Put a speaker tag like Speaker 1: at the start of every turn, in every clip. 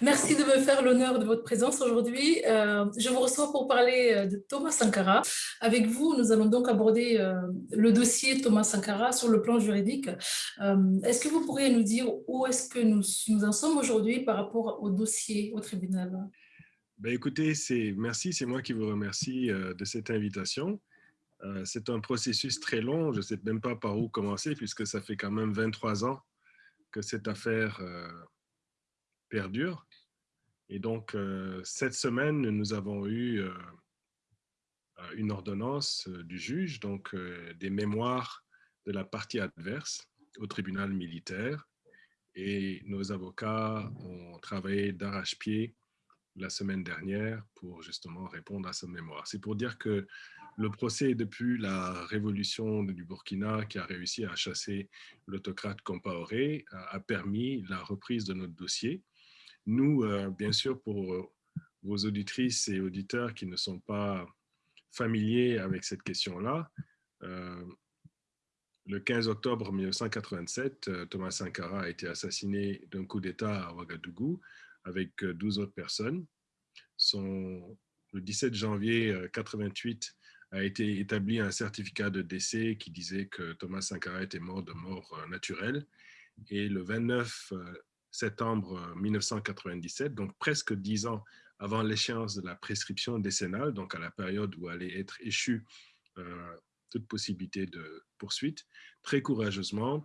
Speaker 1: Merci de me faire l'honneur de votre présence aujourd'hui. Euh, je vous reçois pour parler euh, de Thomas Sankara. Avec vous, nous allons donc aborder euh, le dossier Thomas Sankara sur le plan juridique. est-ce que vous pourriez nous dire où est-ce que nous, nous en sommes aujourd'hui par rapport au dossier au tribunal?
Speaker 2: Ben écoutez, merci, c'est moi qui vous remercie de cette invitation. c'est un processus très long, je ne sais même pas par où commencer puisque ça fait quand même 23 ans que cette affaire perdure. Et donc, euh, cette semaine, nous avons eu euh, euh, une ordonnance du juge, donc des mémoires de la partie adverse au tribunal militaire. Et nos avocats ont travaillé d'arrache-pied la semaine dernière pour justement répondre à ce mémoire. C'est pour dire que le procès depuis la révolution du Burkina qui a réussi à chasser l'autocrate Compaoré a permis la reprise de notre dossier nous, euh, bien sûr, pour euh, vos auditrices et auditeurs qui ne sont pas familiers avec cette question-là, euh, le 15 octobre 1987, Thomas Sankara a été assassiné d'un coup d'État à Ouagadougou avec 12 autres personnes. Son, le 17 janvier 1988 a été établi un certificat de décès qui disait que Thomas Sankara était mort de mort naturelle. Et le 29 septembre 1997, euh, donc presque dix ans avant l'échéance de la prescription décennale, donc à la période où allait être échue euh, toute possibilité de poursuite, très courageusement,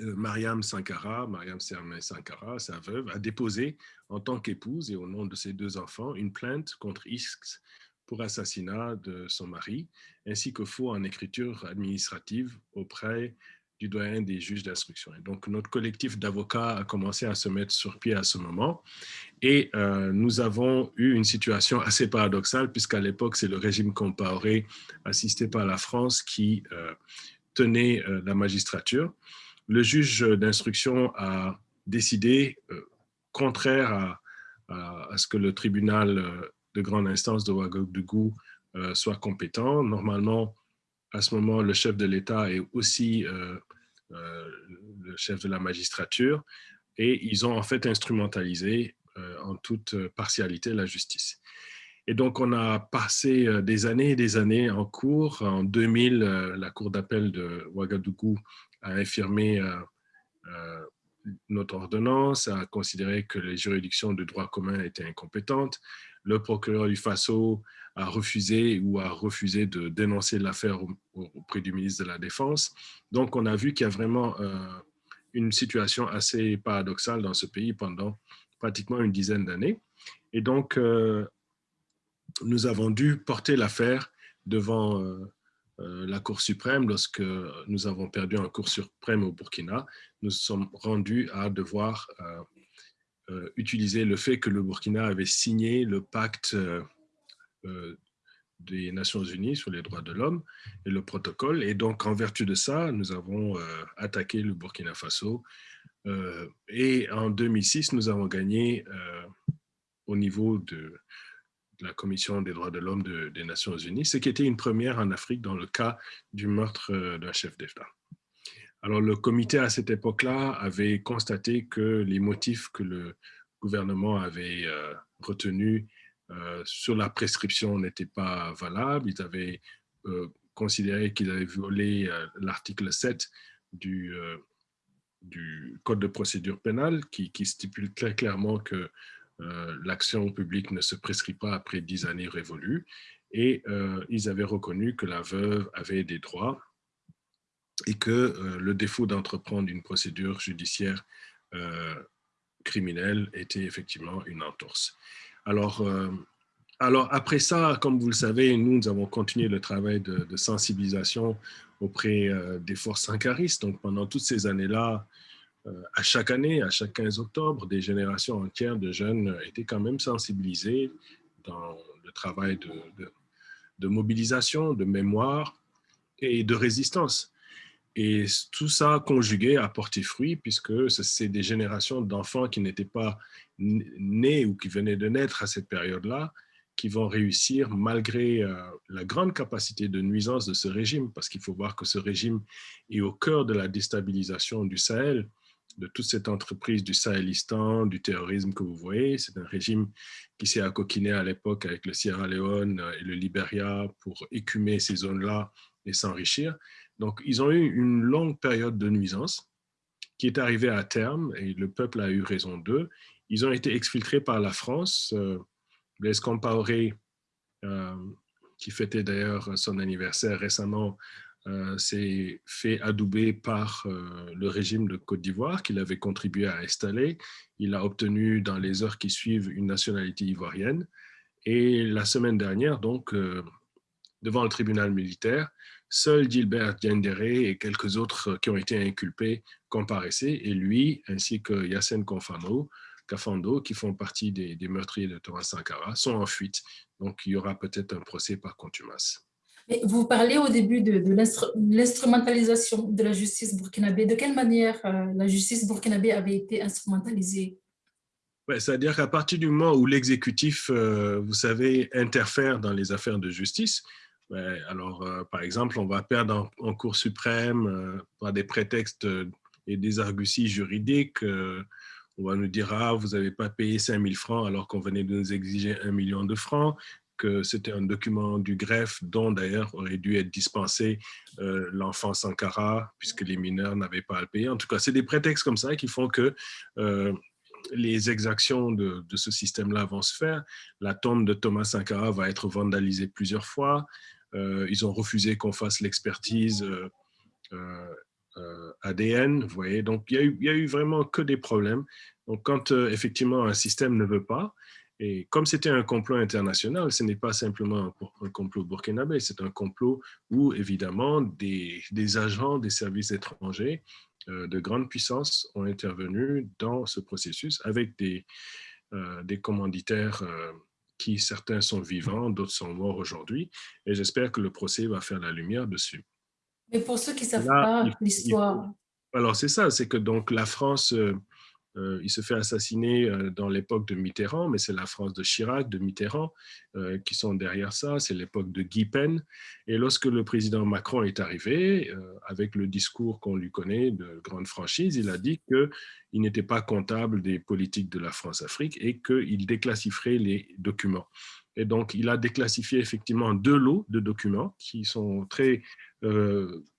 Speaker 2: euh, Mariam Sankara, Mariam Sermé Sankara, sa veuve, a déposé en tant qu'épouse et au nom de ses deux enfants une plainte contre X pour assassinat de son mari, ainsi que faux en écriture administrative auprès du doyen des juges d'instruction. Donc, notre collectif d'avocats a commencé à se mettre sur pied à ce moment. Et euh, nous avons eu une situation assez paradoxale, puisqu'à l'époque, c'est le régime comparé assisté par la France qui euh, tenait euh, la magistrature. Le juge d'instruction a décidé, contraire à, à, ce que le tribunal de grande instance de Ouagadougou soit compétent. Normalement, à ce moment, le chef de l'État est aussi euh, euh, le chef de la magistrature et ils ont en fait instrumentalisé euh, en toute partialité la justice. Et donc, on a passé des années et des années en cours. En 2000, la Cour d'appel de Ouagadougou a infirmé notre ordonnance, a considéré que les juridictions de droit commun étaient incompétentes. Le procureur du FASO a refusé ou a refusé de dénoncer l'affaire auprès du ministre de la Défense. Donc, on a vu qu'il y a vraiment euh, une situation assez paradoxale dans ce pays pendant pratiquement une dizaine d'années. Et donc, euh, nous avons dû porter l'affaire devant euh, la Cour suprême lorsque nous avons perdu un Cour suprême au Burkina. Nous sommes rendus à devoir utiliser le fait que le Burkina avait signé le pacte euh, des Nations Unies sur les droits de l'homme et le protocole. Et donc, en vertu de ça, nous avons euh, attaqué le Burkina Faso. Euh, et en 2006, nous avons gagné au niveau de, la Commission des droits de l'homme des Nations Unies, ce qui était une première en Afrique dans le cas du meurtre d'un chef d'État. Alors, le comité à cette époque-là avait constaté que les motifs que le gouvernement avait retenus euh, sur la prescription n'était pas valable. Ils avaient euh, considéré qu'ils avaient violé euh, l'article 7 du, Code de procédure pénale qui stipule très clairement que l'action publique ne se prescrit pas après dix années révolues. Et ils avaient reconnu que la veuve avait des droits et que le défaut d'entreprendre une procédure judiciaire criminelle était effectivement une entorse. Alors, euh, alors, après ça, comme vous le savez, nous, avons continué le travail de, sensibilisation auprès euh, des forces sankaristes. Donc, pendant toutes ces années-là, euh, à chaque année, à chaque 15 octobre, des générations entières de jeunes étaient quand même sensibilisés dans le travail de, de mobilisation, de mémoire et de résistance. Et tout ça conjugué a porté fruit puisque c'est des générations d'enfants qui n'étaient pas nés ou qui venaient de naître à cette période-là qui vont réussir malgré euh, la grande capacité de nuisance de ce régime, parce qu'il faut voir que ce régime est au cœur de la déstabilisation du Sahel de toute cette entreprise du Sahelistan, du terrorisme que vous voyez. C'est un régime qui s'est accoquiné à l'époque avec le Sierra Leone et le Liberia pour écumer ces zones-là et s'enrichir. Donc, ils ont eu une longue période de nuisance qui est arrivée à terme et le peuple a eu raison d'eux. Ils ont été exfiltrés par la France. Euh, Blaise Compaoré, euh, qui fêtait d'ailleurs son anniversaire récemment, euh, s'est fait adouber par euh, le régime de Côte d'Ivoire qu'il avait contribué à installer. Il a obtenu dans les heures qui suivent une nationalité ivoirienne. Et la semaine dernière, donc, euh, devant le tribunal militaire, seul Gilbert Diendéré et quelques autres qui ont été inculpés comparaissaient, et lui, ainsi que Yassine Confano, qui font partie des, des meurtriers de Thomas Sankara, sont en fuite. Donc, il y aura peut-être un procès par contumace.
Speaker 1: Vous parlez au début de, l'instrumentalisation de la justice burkinabé. De quelle manière euh, la justice burkinabé avait été instrumentalisée?
Speaker 2: C'est-à-dire qu'à partir du moment où l'exécutif, euh, vous savez, interfère dans les affaires de justice, alors, euh, par exemple, on va perdre en, Cour suprême par des prétextes et des arguties juridiques. on va nous dire, ah, vous n'avez pas payé 5 000 francs alors qu'on venait de nous exiger 1 million de francs c'était un document du greffe dont d'ailleurs aurait dû être dispensé euh, l'enfant Sankara puisque les mineurs n'avaient pas à le payer. En tout cas, c'est des prétextes comme ça qui font que euh, les exactions de, ce système-là vont se faire. La tombe de Thomas Sankara va être vandalisée plusieurs fois. Euh, ils ont refusé qu'on fasse l'expertise ADN, vous voyez. Donc, il n'y a, a, eu vraiment que des problèmes. Donc, quand effectivement un système ne veut pas, et comme c'était un complot international, ce n'est pas simplement un, complot burkinabé, c'est un complot où, évidemment, des, agents des services étrangers euh, de grande puissance ont intervenu dans ce processus avec des, euh, des commanditaires euh, qui, certains sont vivants, d'autres sont morts aujourd'hui. Et j'espère que le procès va faire la lumière dessus.
Speaker 1: Mais pour ceux qui ne savent pas l'histoire...
Speaker 2: Alors, c'est ça, c'est que donc la France euh, il se fait assassiner euh, dans l'époque de Mitterrand, mais c'est la France de Chirac, de Mitterrand, euh, qui sont derrière ça. C'est l'époque de Guy Pen. Et lorsque le président Macron est arrivé, avec le discours qu'on lui connaît de grande franchise, il a dit qu'il n'était pas comptable des politiques de la France-Afrique et qu'il déclassifierait les documents. Et donc, il a déclassifié effectivement deux lots de documents qui sont très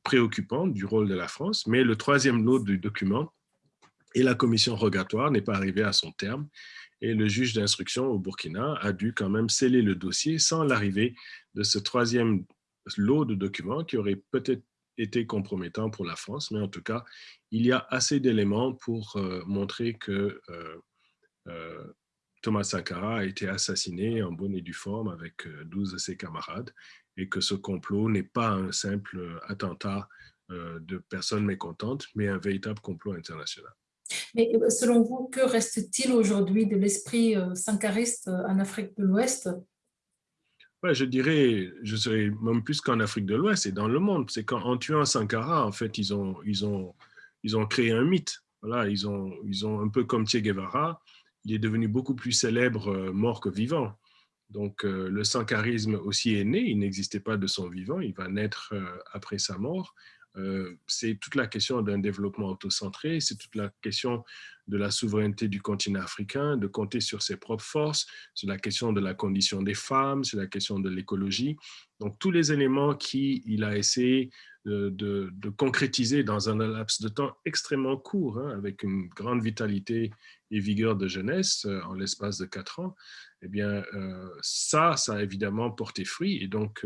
Speaker 2: préoccupants du rôle de la France. Mais le troisième lot de documents, et la commission rogatoire n'est pas arrivée à son terme. Et le juge d'instruction au Burkina a dû quand même sceller le dossier sans l'arrivée de ce troisième lot de documents qui aurait peut-être été compromettant pour la France. Mais en tout cas, il y a assez d'éléments pour euh, montrer que euh, euh, Thomas Sankara a été assassiné en bonne et due forme avec 12 de ses camarades et que ce complot n'est pas un simple attentat de personnes mécontentes, mais un véritable complot international.
Speaker 1: Mais euh, selon vous, que reste-t-il aujourd'hui de l'esprit euh, sankariste euh, en Afrique de l'Ouest?
Speaker 2: Ouais, Je dirais, je serais même plus qu'en Afrique de l'Ouest et dans le monde. C'est qu'en tuant Sankara, en fait, ils ont, ils ont, ils ont créé un mythe. Voilà, ils ont, ils ont un peu comme Che Guevara, il est devenu beaucoup plus célèbre mort que vivant. Donc, le sankarisme aussi est né, il n'existait pas de son vivant, il va naître après sa mort. Euh, c'est toute la question d'un développement autocentré, c'est toute la question de la souveraineté du continent africain, de compter sur ses propres forces, c'est la question de la condition des femmes, c'est la question de l'écologie. Donc tous les éléments qu'il a essayé de, concrétiser dans un laps de temps extrêmement court, hein, avec une grande vitalité et vigueur de jeunesse euh, en l'espace de quatre ans, eh bien euh, ça, ça a évidemment porté fruit. Et donc,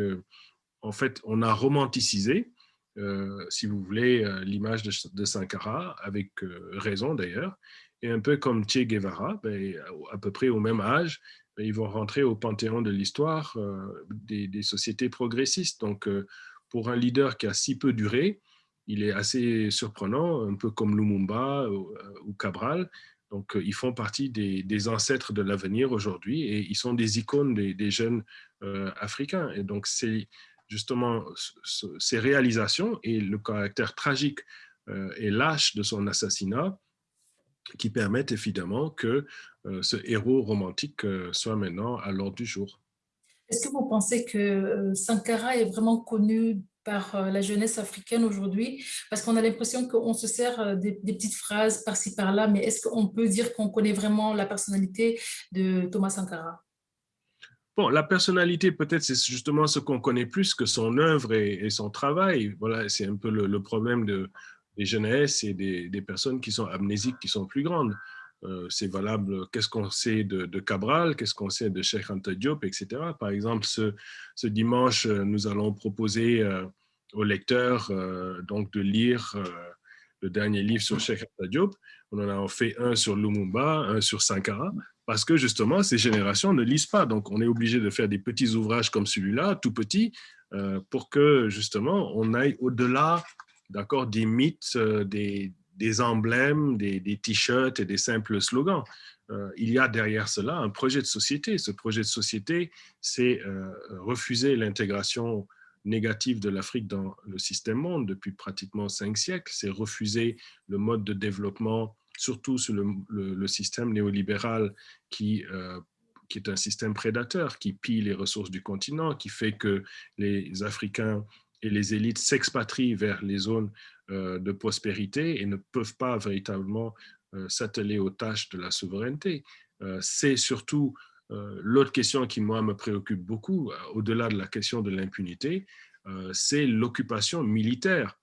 Speaker 2: en fait, on a romanticisé euh, si vous voulez, euh, l'image de, Sankara, avec euh, raison d'ailleurs. Et un peu comme Che Guevara, ben, à peu près au même âge, ben, ils vont rentrer au panthéon de l'histoire des, sociétés progressistes. Donc, pour un leader qui a si peu duré, il est assez surprenant, un peu comme Lumumba ou, Cabral. Donc, ils font partie des, ancêtres de l'avenir aujourd'hui et ils sont des icônes des, des jeunes africains. Et donc, c'est justement ses réalisations et le caractère tragique euh, et lâche de son assassinat qui permettent évidemment que euh, ce héros romantique euh, soit maintenant à l'ordre du jour.
Speaker 1: Est-ce que vous pensez que Sankara est vraiment connu par la jeunesse africaine aujourd'hui? Parce qu'on a l'impression qu'on se sert des, petites phrases par-ci par-là, mais est-ce qu'on peut dire qu'on connaît vraiment la personnalité de Thomas Sankara?
Speaker 2: Bon, la personnalité, peut-être, c'est justement ce qu'on connaît plus que son œuvre et, son travail. Voilà, c'est un peu le, problème de, des jeunesses et des, personnes qui sont amnésiques, qui sont plus grandes. Euh, c'est valable, qu'est-ce qu'on sait de, Cabral, qu'est-ce qu'on sait de Cheikh Anta Diop, etc. Par exemple, ce, dimanche, euh, nous allons proposer euh, aux lecteurs donc de lire le dernier livre sur Cheikh Anta Diop. On en a fait un sur Lumumba, un sur Sankara parce que justement, ces générations ne lisent pas. Donc, on est obligé de faire des petits ouvrages comme celui-là, tout petit, euh, pour que justement, on aille au-delà des mythes, euh, des, emblèmes, des, t-shirts et des simples slogans. Euh, il y a derrière cela un projet de société. Ce projet de société, c'est refuser l'intégration négative de l'Afrique dans le système monde depuis pratiquement cinq siècles. C'est refuser le mode de développement surtout sur le, système néolibéral qui, euh, qui est un système prédateur, qui pille les ressources du continent, qui fait que les Africains et les élites s'expatrient vers les zones euh, de prospérité et ne peuvent pas véritablement euh, s'atteler aux tâches de la souveraineté. C'est surtout l'autre question qui, moi, me préoccupe beaucoup, au-delà de la question de l'impunité, c'est l'occupation militaire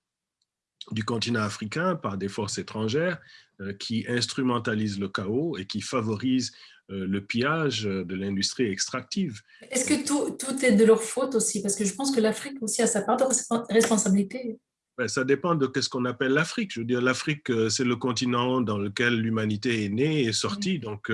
Speaker 2: du continent africain par des forces étrangères euh, qui instrumentalisent le chaos et qui favorisent euh, le pillage de l'industrie extractive.
Speaker 1: Est-ce que tout, est de leur faute aussi? Parce que je pense que l'Afrique aussi a sa part de responsabilité.
Speaker 2: Ben, ça dépend de ce qu'on appelle l'Afrique. Je veux dire, l'Afrique, euh, c'est le continent dans lequel l'humanité est née et sortie. Donc,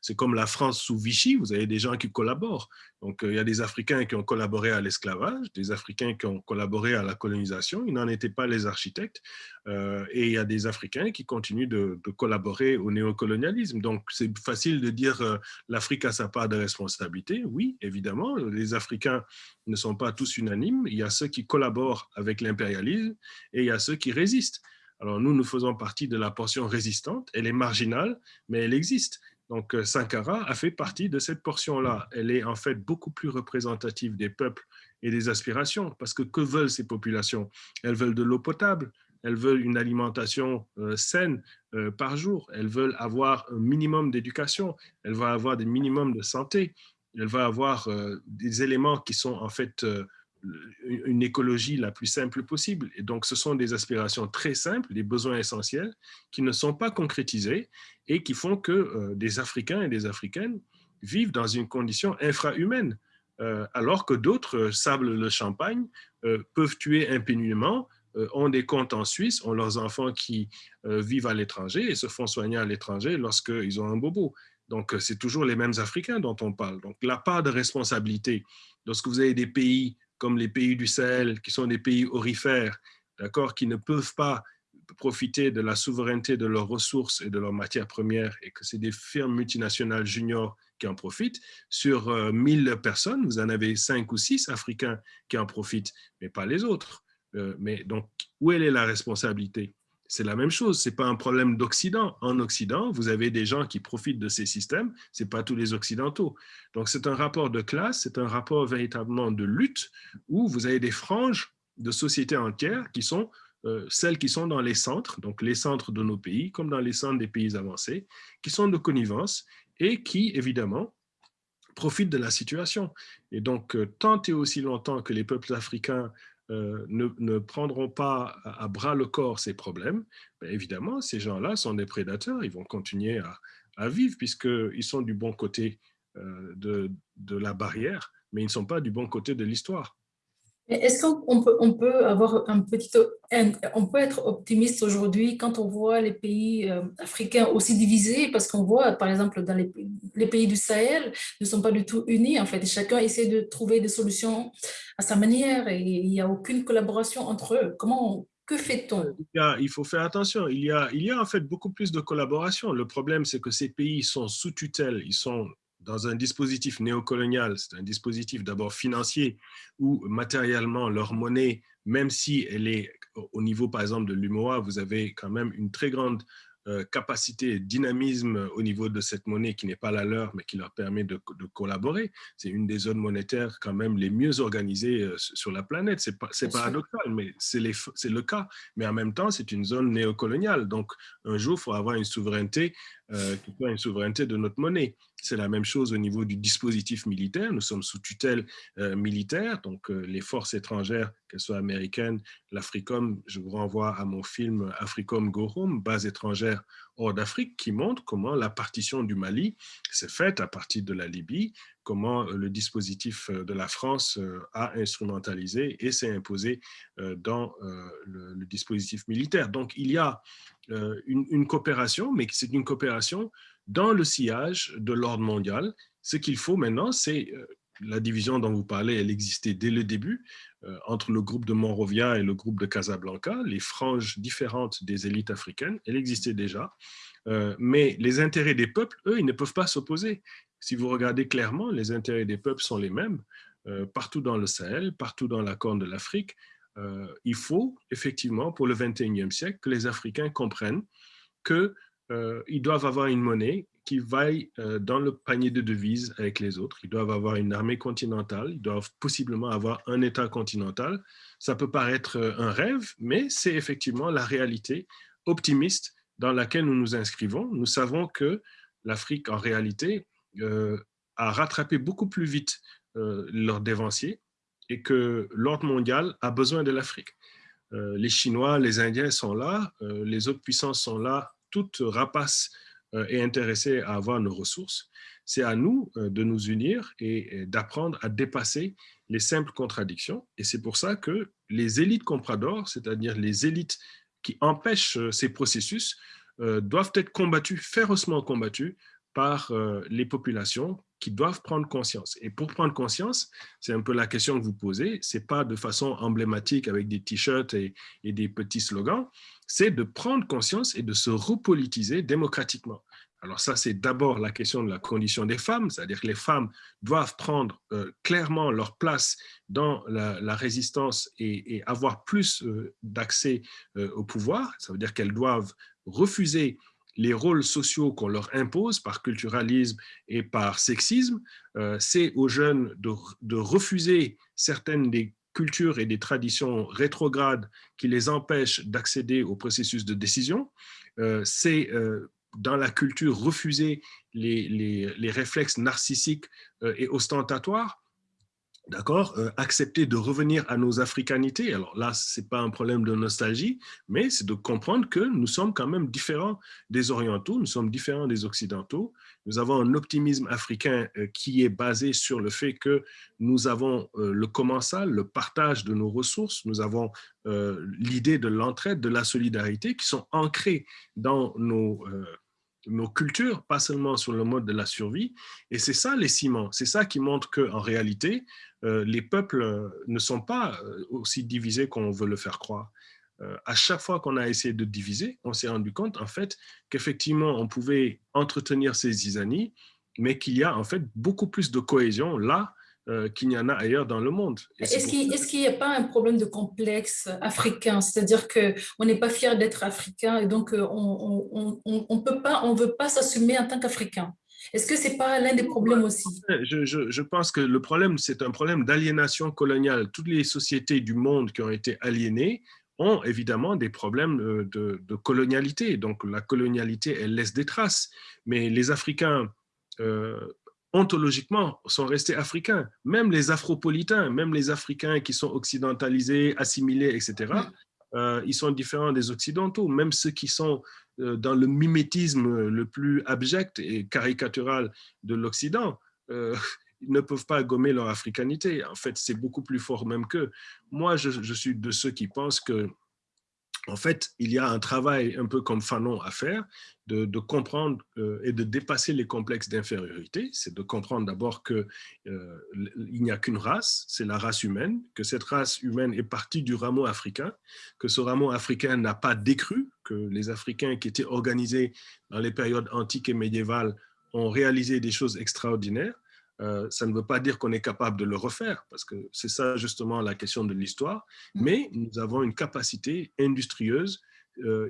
Speaker 2: c'est comme la France sous Vichy, vous avez des gens qui collaborent. Donc, il y a des Africains qui ont collaboré à l'esclavage, des Africains qui ont collaboré à la colonisation. Ils n'en étaient pas les architectes. Euh, et il y a des Africains qui continuent de, collaborer au néocolonialisme. Donc, c'est facile de dire euh, l'Afrique a sa part de responsabilité. Oui, évidemment, les Africains ne sont pas tous unanimes. Il y a ceux qui collaborent avec l'impérialisme et il y a ceux qui résistent. Alors, nous, nous faisons partie de la portion résistante. Elle est marginale, mais elle existe. Donc, euh, Sankara a fait partie de cette portion-là. Elle est en fait beaucoup plus représentative des peuples et des aspirations, parce que que veulent ces populations? Elles veulent de l'eau potable, elles veulent une alimentation euh, saine euh, par jour, elles veulent avoir un minimum d'éducation, elles veulent avoir des minimums de santé, elles veulent avoir des éléments qui sont en fait une écologie la plus simple possible. Et donc, ce sont des aspirations très simples, des besoins essentiels qui ne sont pas concrétisés et qui font que euh, des Africains et des Africaines vivent dans une condition infrahumaine, euh, alors que d'autres euh, sablent le champagne, peuvent tuer impunément, ont des comptes en Suisse, ont leurs enfants qui vivent à l'étranger et se font soigner à l'étranger lorsqu'ils ont un bobo. Donc, c'est toujours les mêmes Africains dont on parle. Donc, la part de responsabilité, lorsque vous avez des pays comme les pays du Sahel, qui sont des pays orifères, d'accord, qui ne peuvent pas profiter de la souveraineté de leurs ressources et de leurs matières premières et que c'est des firmes multinationales juniors qui en profitent. Sur 1000 euh, personnes, vous en avez 5 ou 6 Africains qui en profitent, mais pas les autres. Euh, mais donc, où est la responsabilité? C'est la même chose, ce n'est pas un problème d'Occident. En Occident, vous avez des gens qui profitent de ces systèmes, ce n'est pas tous les Occidentaux. Donc c'est un rapport de classe, c'est un rapport véritablement de lutte où vous avez des franges de sociétés entières qui sont euh, celles qui sont dans les centres, donc les centres de nos pays, comme dans les centres des pays avancés, qui sont de connivence et qui, évidemment, profitent de la situation. Et donc, euh, tant et aussi longtemps que les peuples africains euh, ne, prendront pas à, bras le corps ces problèmes, ben, évidemment, ces gens-là sont des prédateurs, ils vont continuer à, à vivre puisqu'ils sont du bon côté euh, de, de la barrière, mais ils ne sont pas du bon côté de l'histoire.
Speaker 1: Est-ce qu'on peut, on peut avoir un petit, on peut être optimiste aujourd'hui quand on voit les pays euh, africains aussi divisés, parce qu'on voit, par exemple, dans les, pays du Sahel ne sont pas du tout unis, en fait. Chacun essaie de trouver des solutions à sa manière et il n'y a aucune collaboration entre eux. Comment, que fait-on?
Speaker 2: Il, faut faire attention. Il y, a, il y a en fait beaucoup plus de collaboration. Le problème, c'est que ces pays sont sous tutelle, ils sont dans un dispositif néocolonial, c'est un dispositif d'abord financier où matériellement leur monnaie, même si elle est au niveau par exemple de l'UMOA, vous avez quand même une très grande euh, capacité et dynamisme au niveau de cette monnaie qui n'est pas la leur, mais qui leur permet de, collaborer. C'est une des zones monétaires quand même les mieux organisées euh, sur la planète. C'est paradoxal, mais c'est le cas. Mais en même temps, c'est une zone néocoloniale. Donc, un jour, il faut avoir une souveraineté euh, qui soit une souveraineté de notre monnaie. C'est la même chose au niveau du dispositif militaire. Nous sommes sous tutelle euh, militaire, donc euh, les forces étrangères, qu'elles soient américaines, l'Africom, je vous renvoie à mon film Africom Go Home, base étrangère hors d'Afrique, qui montre comment la partition du Mali s'est faite à partir de la Libye, comment euh, le dispositif de la France a instrumentalisé et s'est imposé dans le, dispositif militaire. Donc il y a une, coopération, mais c'est une coopération dans le sillage de l'ordre mondial. Ce qu'il faut maintenant, c'est euh, la division dont vous parlez, elle existait dès le début euh, entre le groupe de Monrovia et le groupe de Casablanca, les franges différentes des élites africaines, elle existait déjà. Euh, mais les intérêts des peuples, eux, ils ne peuvent pas s'opposer. Si vous regardez clairement, les intérêts des peuples sont les mêmes partout dans le Sahel, partout dans la Corne de l'Afrique. il faut effectivement, pour le 21e siècle, que les Africains comprennent que euh, ils doivent avoir une monnaie qui vaille euh, dans le panier de devises avec les autres. Ils doivent avoir une armée continentale, ils doivent possiblement avoir un État continental. Ça peut paraître euh, un rêve, mais c'est effectivement la réalité optimiste dans laquelle nous nous inscrivons. Nous savons que l'Afrique, en réalité, a rattrapé beaucoup plus vite leurs dévanciers et que l'ordre mondial a besoin de l'Afrique. les Chinois, les Indiens sont là, les autres puissances sont là toute rapace euh, est intéressée à avoir nos ressources. C'est à nous euh, de nous unir et d'apprendre à dépasser les simples contradictions. Et c'est pour ça que les élites compradors, c'est-à-dire les élites qui empêchent euh, ces processus, doivent être combattues, férocement combattues par les populations qui doivent prendre conscience. Et pour prendre conscience, c'est un peu la question que vous posez, c'est pas de façon emblématique avec des t-shirts et, des petits slogans, c'est de prendre conscience et de se repolitiser démocratiquement. Alors ça, c'est d'abord la question de la condition des femmes, c'est-à-dire que les femmes doivent prendre euh, clairement leur place dans la, résistance et, avoir plus euh, d'accès euh, au pouvoir. Ça veut dire qu'elles doivent refuser les rôles sociaux qu'on leur impose par culturalisme et par sexisme, c'est aux jeunes de, refuser certaines des cultures et des traditions rétrogrades qui les empêchent d'accéder au processus de décision. C'est dans la culture refuser les, les réflexes narcissiques et ostentatoires d'accord, euh, accepter de revenir à nos africanités. Alors là, ce n'est pas un problème de nostalgie, mais c'est de comprendre que nous sommes quand même différents des orientaux, nous sommes différents des occidentaux. Nous avons un optimisme africain euh, qui est basé sur le fait que nous avons euh, le commensal, le partage de nos ressources, nous avons l'idée de l'entraide, de la solidarité qui sont ancrés dans nos nos cultures, pas seulement sur le mode de la survie. Et c'est ça les ciments, c'est ça qui montre qu'en réalité, euh, les peuples euh, ne sont pas euh, aussi divisés qu'on veut le faire croire. à chaque fois qu'on a essayé de diviser, on s'est rendu compte en fait qu'effectivement on pouvait entretenir ces zizanies, mais qu'il y a en fait beaucoup plus de cohésion là qu'il n'y en a ailleurs dans le monde.
Speaker 1: Est-ce qu'il n'y a pas un problème de complexe africain? C'est-à-dire qu'on n'est pas fier d'être africain et donc on ne peut pas, on veut pas s'assumer en tant qu'Africain est-ce que ce n'est pas l'un des problèmes aussi?
Speaker 2: Je, je, pense que le problème, c'est un problème d'aliénation coloniale. Toutes les sociétés du monde qui ont été aliénées ont évidemment des problèmes euh, de, de colonialité. Donc la colonialité, elle laisse des traces. Mais les Africains, euh, ontologiquement, sont restés africains. Même les afropolitains, même les Africains qui sont occidentalisés, assimilés, etc., euh, ils sont différents des Occidentaux. Même ceux qui sont euh, dans le mimétisme le plus abject et caricatural de l'Occident, euh, ils ne peuvent pas gommer leur africanité. En fait, c'est beaucoup plus fort même qu'eux. Moi, je, je, suis de ceux qui pensent que en fait, il y a un travail un peu comme Fanon à faire, de, comprendre euh, et de dépasser les complexes d'infériorité. C'est de comprendre d'abord qu'il euh, n'y a qu'une race, c'est la race humaine, que cette race humaine est partie du rameau africain, que ce rameau africain n'a pas décru, que les Africains qui étaient organisés dans les périodes antiques et médiévales ont réalisé des choses extraordinaires, euh, ça ne veut pas dire qu'on est capable de le refaire, parce que c'est ça justement la question de l'histoire, mm. mais nous avons une capacité industrieuse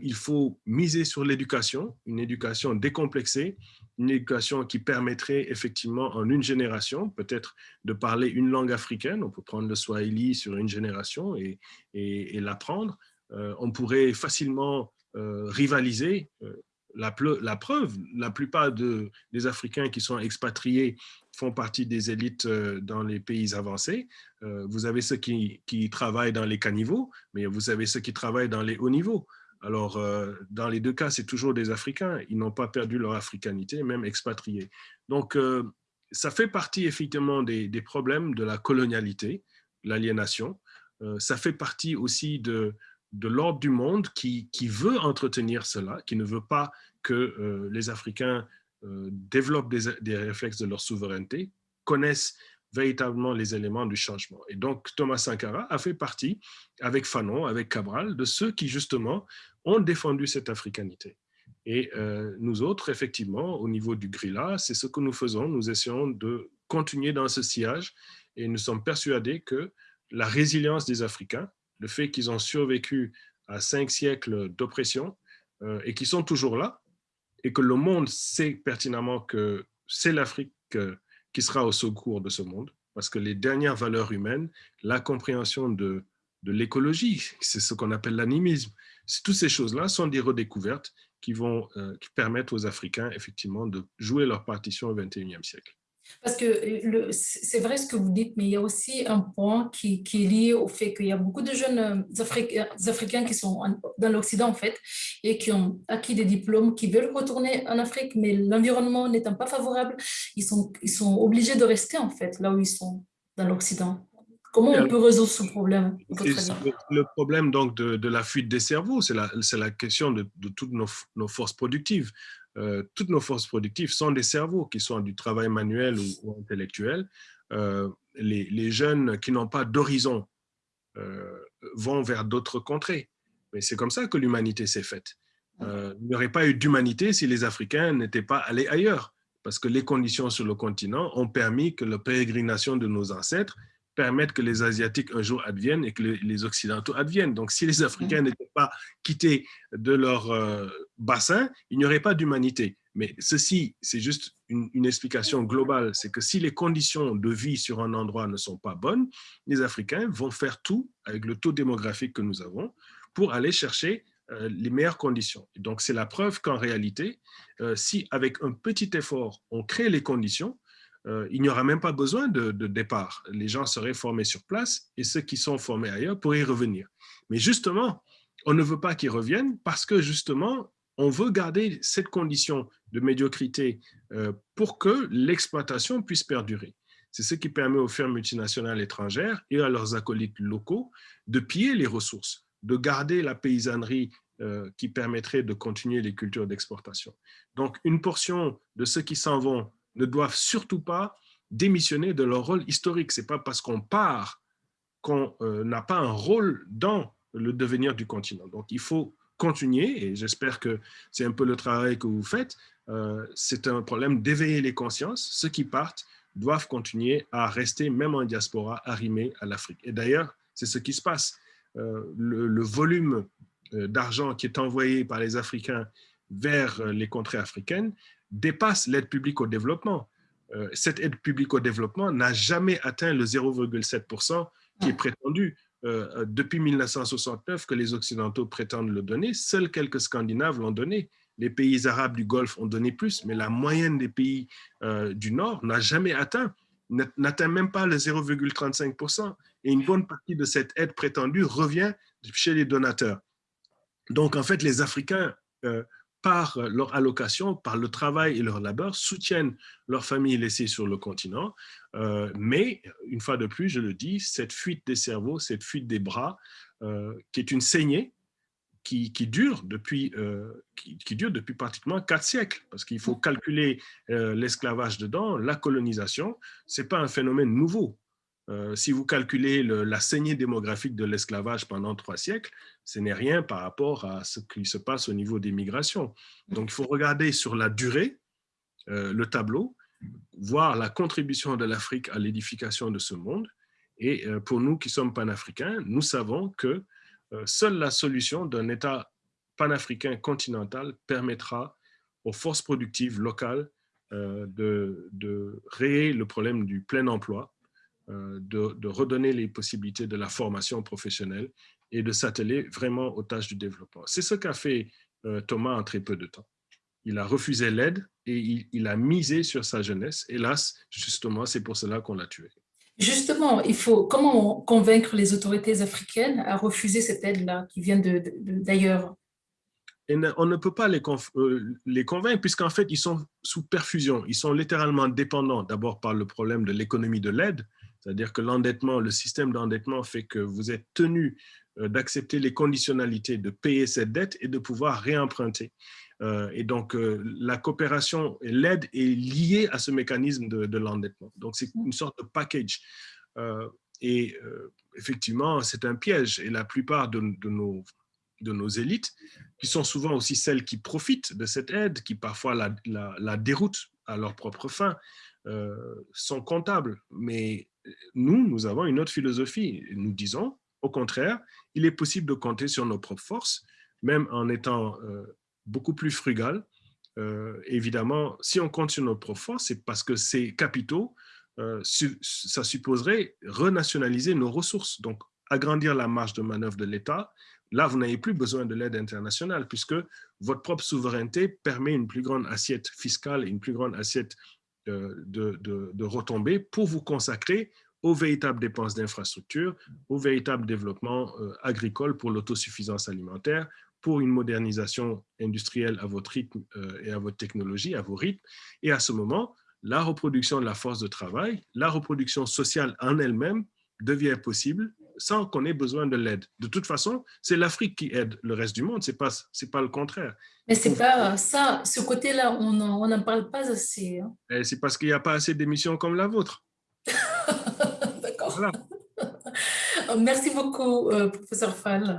Speaker 2: il faut miser sur l'éducation, une éducation décomplexée, une éducation qui permettrait effectivement en une génération, peut-être de parler une langue africaine. On peut prendre le Swahili sur une génération et, et, l'apprendre. on pourrait facilement rivaliser la, preuve, la plupart de, des Africains qui sont expatriés font partie des élites euh, dans les pays avancés. Euh, vous avez ceux qui, travaillent dans les caniveaux, mais vous avez ceux qui travaillent dans les hauts niveaux. Alors, euh, dans les deux cas, c'est toujours des Africains. Ils n'ont pas perdu leur africanité, même expatriés. Donc, ça fait partie effectivement des, problèmes de la colonialité, l'aliénation. ça fait partie aussi de, de l'ordre du monde qui, veut entretenir cela, qui ne veut pas que euh, les Africains euh, développent des, réflexes de leur souveraineté, connaissent véritablement les éléments du changement. Et donc, Thomas Sankara a fait partie, avec Fanon, avec Cabral, de ceux qui, justement, ont défendu cette africanité. Et euh, nous autres, effectivement, au niveau du Grilla, c'est ce que nous faisons. Nous essayons de continuer dans ce sillage et nous sommes persuadés que la résilience des Africains, le fait qu'ils ont survécu à cinq siècles d'oppression euh, et qu'ils sont toujours là, et que le monde sait pertinemment que c'est l'Afrique euh, qui sera au secours de ce monde, parce que les dernières valeurs humaines, la compréhension de, de l'écologie, c'est ce qu'on appelle l'animisme, toutes ces choses-là sont des redécouvertes qui vont euh, qui permettre aux Africains, effectivement, de jouer leur partition au XXIe siècle.
Speaker 1: Parce que euh, c'est vrai ce que vous dites, mais il y a aussi un point qui, qui est lié au fait qu'il y a beaucoup de jeunes euh, Africains, Africains qui sont dans l'Occident, en fait, et qui ont acquis des diplômes, qui veulent retourner en Afrique, mais l'environnement n'étant pas favorable, ils sont, ils sont obligés de rester, en fait, là où ils sont, dans l'Occident. Comment on peut résoudre ce problème
Speaker 2: Le problème donc de, de, la fuite des cerveaux, c'est la, la, question de, de toutes nos, nos, forces productives. Euh, toutes nos forces productives sont des cerveaux, qui sont du travail manuel ou, intellectuel. Euh, les, jeunes qui n'ont pas d'horizon euh, vont vers d'autres contrées. Mais c'est comme ça que l'humanité s'est faite. il n'y aurait pas eu d'humanité si les Africains n'étaient pas allés ailleurs, parce que les conditions sur le continent ont permis que la pérégrination de nos ancêtres permettre que les Asiatiques un jour adviennent et que les Occidentaux adviennent. Donc, si les Africains n'étaient pas quittés de leur bassin, il n'y aurait pas d'humanité. Mais ceci, c'est juste une, explication globale. C'est que si les conditions de vie sur un endroit ne sont pas bonnes, les Africains vont faire tout, avec le taux démographique que nous avons, pour aller chercher euh, les meilleures conditions. donc, c'est la preuve qu'en réalité, euh, si avec un petit effort, on crée les conditions, euh, il n'y aura même pas besoin de, départ. Les gens seraient formés sur place et ceux qui sont formés ailleurs pourraient y revenir. Mais justement, on ne veut pas qu'ils reviennent parce que justement, on veut garder cette condition de médiocrité euh, pour que l'exploitation puisse perdurer. C'est ce qui permet aux firmes multinationales étrangères et à leurs acolytes locaux de piller les ressources, de garder la paysannerie euh, qui permettrait de continuer les cultures d'exportation. Donc, une portion de ceux qui s'en vont ne doivent surtout pas démissionner de leur rôle historique. Ce n'est pas parce qu'on part qu'on euh, n'a pas un rôle dans le devenir du continent. Donc, il faut continuer, et j'espère que c'est un peu le travail que vous faites, euh, c'est un problème d'éveiller les consciences. Ceux qui partent doivent continuer à rester, même en diaspora, arrimés à l'Afrique. Et d'ailleurs, c'est ce qui se passe. Euh, le, volume d'argent qui est envoyé par les Africains vers les contrées africaines dépasse l'aide publique au développement. Euh, cette aide publique au développement n'a jamais atteint le 0,7% qui est prétendu. Euh, depuis 1969 que les Occidentaux prétendent le donner, seuls quelques Scandinaves l'ont donné. Les pays arabes du Golfe ont donné plus, mais la moyenne des pays euh, du Nord n'a jamais atteint, n'atteint même pas le 0,35%. Et une bonne partie de cette aide prétendue revient chez les donateurs. Donc, en fait, les Africains par leur allocation, par le travail et leur labeur, soutiennent leurs familles laissées sur le continent. Euh, mais, une fois de plus, je le dis, cette fuite des cerveaux, cette fuite des bras, euh, qui est une saignée, qui, dure depuis, euh, qui, qui, dure depuis pratiquement quatre siècles, parce qu'il faut calculer l'esclavage dedans, la colonisation, ce n'est pas un phénomène nouveau. Euh, si vous calculez la saignée démographique de l'esclavage pendant trois siècles, ce n'est rien par rapport à ce qui se passe au niveau des migrations. Donc, il faut regarder sur la durée euh, le tableau, voir la contribution de l'Afrique à l'édification de ce monde. Et euh, pour nous qui sommes panafricains, nous savons que seule la solution d'un État panafricain continental permettra aux forces productives locales de, de le problème du plein emploi, de, de, redonner les possibilités de la formation professionnelle et de s'atteler vraiment aux tâches du développement. C'est ce qu'a fait Thomas en très peu de temps. Il a refusé l'aide et il, il, a misé sur sa jeunesse. Hélas, justement, c'est pour cela qu'on l'a tué.
Speaker 1: Justement, il faut comment convaincre les autorités africaines à refuser cette aide-là qui vient d'ailleurs?
Speaker 2: On ne peut pas les, euh, les convaincre puisqu'en fait, ils sont sous perfusion. Ils sont littéralement dépendants d'abord par le problème de l'économie de l'aide, c'est-à-dire que l'endettement, le système d'endettement fait que vous êtes tenu euh, d'accepter les conditionnalités, de payer cette dette et de pouvoir réemprunter. Euh, et donc, la coopération et l'aide est liée à ce mécanisme de, l'endettement. Donc, c'est une sorte de package. et effectivement, c'est un piège. Et la plupart de, nos élites, qui sont souvent aussi celles qui profitent de cette aide, qui parfois la, déroutent à leur propre fin, euh, sont comptables. Mais nous, nous avons une autre philosophie. Nous disons, au contraire, il est possible de compter sur nos propres forces, même en étant euh, beaucoup plus frugal. Euh, évidemment, si on compte sur nos propres forces, c'est parce que ces capitaux, ça supposerait renationaliser nos ressources, donc agrandir la marge de manœuvre de l'État, Là, vous n'avez plus besoin de l'aide internationale puisque votre propre souveraineté permet une plus grande assiette fiscale et une plus grande assiette euh, de, de, retombées pour vous consacrer aux véritables dépenses d'infrastructure, au véritable développement euh, agricole pour l'autosuffisance alimentaire, pour une modernisation industrielle à votre rythme euh, et à votre technologie, à vos rythmes. Et à ce moment, la reproduction de la force de travail, la reproduction sociale en elle-même devient possible sans qu'on ait besoin de l'aide. De toute façon, c'est l'Afrique qui aide le reste du monde, ce n'est pas, pas le contraire.
Speaker 1: Mais c'est pas ça, ce côté-là, on n'en parle pas assez. Hein.
Speaker 2: C'est parce qu'il n'y a pas assez d'émissions comme la vôtre.
Speaker 1: D'accord. Merci beaucoup, euh, professeur Fall.